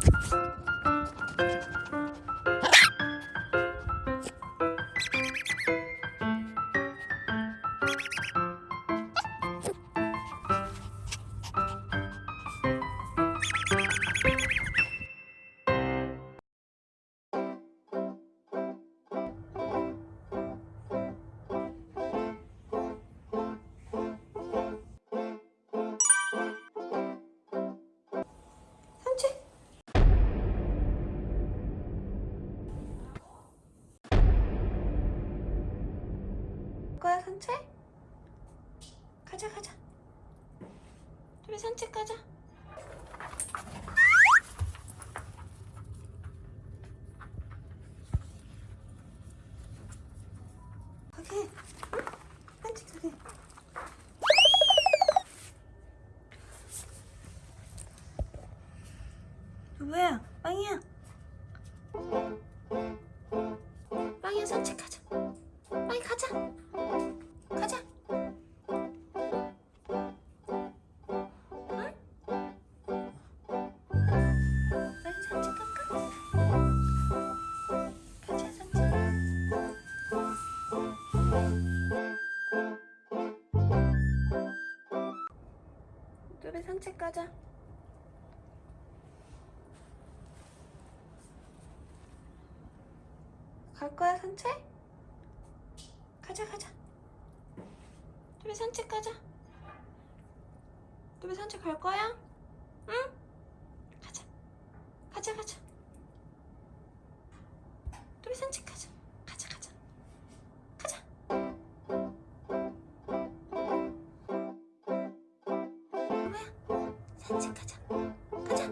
Thank you. 산책? 가자 가자. 우리 산책 가자. 가게. 산책 가게. 누구야? 빵이야? 빵이야 산책 가자 우리 산책 가자 갈 거야 산책? 가자 가자 우리 산책 가자 우리 산책 갈 거야? 응? 가자 가자 가자 우리 산책 가자 산책 가자. 가자.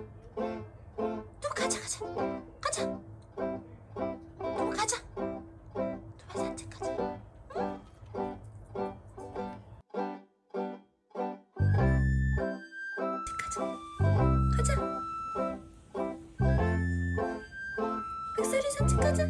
또 가자 가자. 가자. 또 가자. 또 산책 가자. 가자. 가자. 백설이 산책 가자.